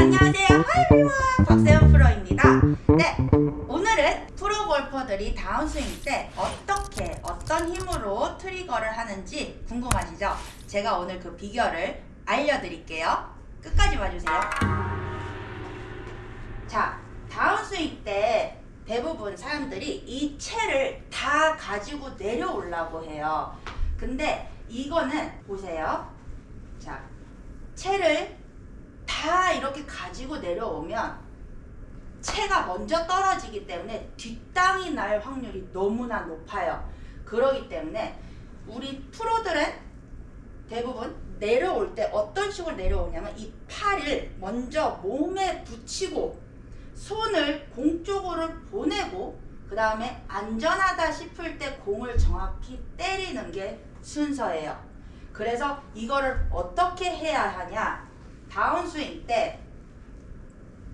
안녕하세요. 아이고, 박세현 프로입니다. 네, 오늘은 프로 골퍼들이 다운스윙 때 어떻게 어떤 힘으로 트리거를 하는지 궁금하시죠? 제가 오늘 그 비결을 알려드릴게요. 끝까지 봐주세요. 자, 다운스윙 때 대부분 사람들이 이 채를 다 가지고 내려오려고 해요. 근데 이거는 보세요. 자, 채를 다 이렇게 가지고 내려오면 채가 먼저 떨어지기 때문에 뒷땅이 날 확률이 너무나 높아요. 그러기 때문에 우리 프로들은 대부분 내려올 때 어떤 식으로 내려오냐면 이 팔을 먼저 몸에 붙이고 손을 공 쪽으로 보내고 그 다음에 안전하다 싶을 때 공을 정확히 때리는 게 순서예요. 그래서 이거를 어떻게 해야 하냐 다운스윙 때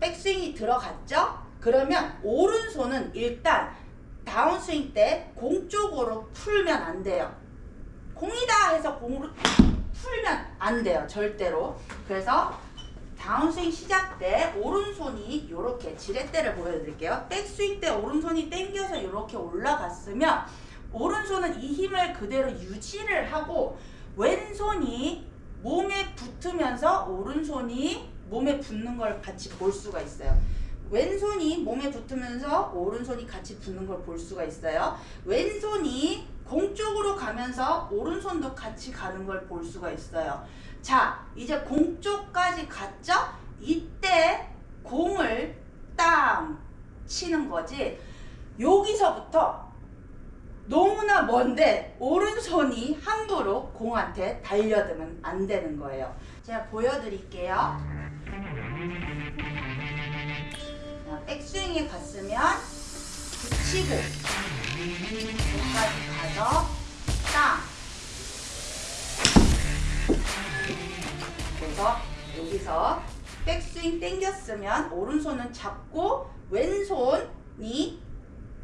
백스윙이 들어갔죠? 그러면 오른손은 일단 다운스윙 때 공 쪽으로 풀면 안 돼요. 공이다 해서 공으로 풀면 안 돼요. 절대로. 그래서 다운스윙 시작 때 오른손이 이렇게 지렛대를 보여드릴게요. 백스윙 때 오른손이 당겨서 이렇게 올라갔으면 오른손은 이 힘을 그대로 유지를 하고 왼손이 몸에 붙으면서 오른손이 몸에 붙는 걸 같이 볼 수가 있어요. 왼손이 몸에 붙으면서 오른손이 같이 붙는 걸 볼 수가 있어요. 왼손이 공 쪽으로 가면서 오른손도 같이 가는 걸 볼 수가 있어요. 자, 이제 공 쪽까지 갔죠? 이때 공을 땅 치는 거지. 여기서부터 너무나 먼데 오른손이 함부로 공한테 달려들면 안 되는 거예요. 제가 보여드릴게요. 자, 백스윙에 갔으면 붙이고 여기까지 가서 땅 그래서 여기서 백스윙 당겼으면 오른손은 잡고 왼손이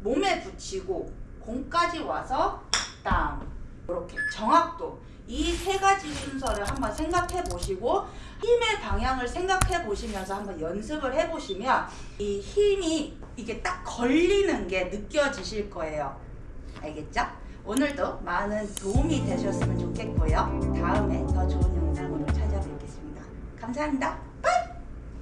몸에 붙이고 공까지 와서 땅 이렇게 정확도. 이 세 가지 순서를 한번 생각해 보시고 힘의 방향을 생각해 보시면서 한번 연습을 해 보시면 이 힘이 이게 딱 걸리는 게 느껴지실 거예요. 알겠죠? 오늘도 많은 도움이 되셨으면 좋겠고요. 다음에 더 좋은 영상으로 찾아뵙겠습니다. 감사합니다